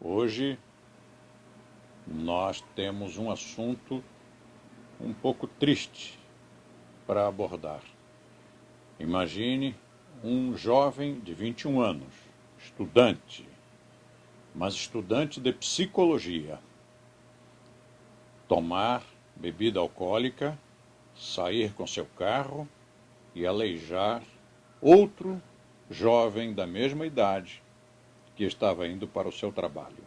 Hoje nós temos um assunto um pouco triste para abordar. Imagine um jovem de 21 anos, estudante, mas estudante de psicologia, tomar bebida alcoólica, sair com seu carro e aleijar outro jovem da mesma idade que estava indo para o seu trabalho.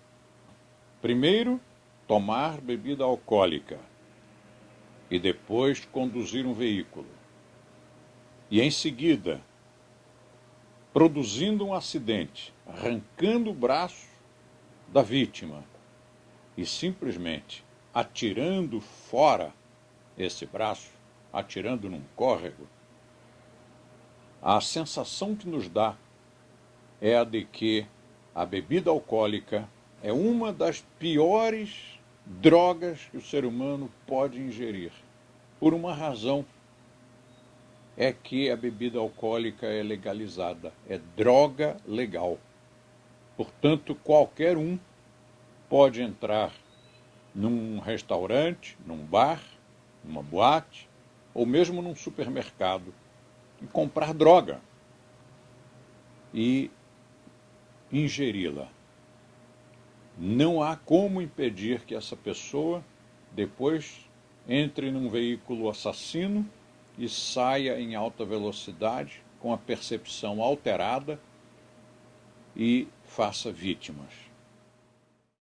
Primeiro, tomar bebida alcoólica e depois conduzir um veículo. E em seguida, produzindo um acidente, arrancando o braço da vítima e simplesmente atirando fora esse braço, atirando num córrego, a sensação que nos dá é a de que a bebida alcoólica é uma das piores drogas que o ser humano pode ingerir. Por uma razão, é que a bebida alcoólica é legalizada, é droga legal. Portanto, qualquer um pode entrar num restaurante, num bar, numa boate, ou mesmo num supermercado e comprar droga. E ingeri-la. Não há como impedir que essa pessoa depois entre num veículo assassino e saia em alta velocidade com a percepção alterada e faça vítimas.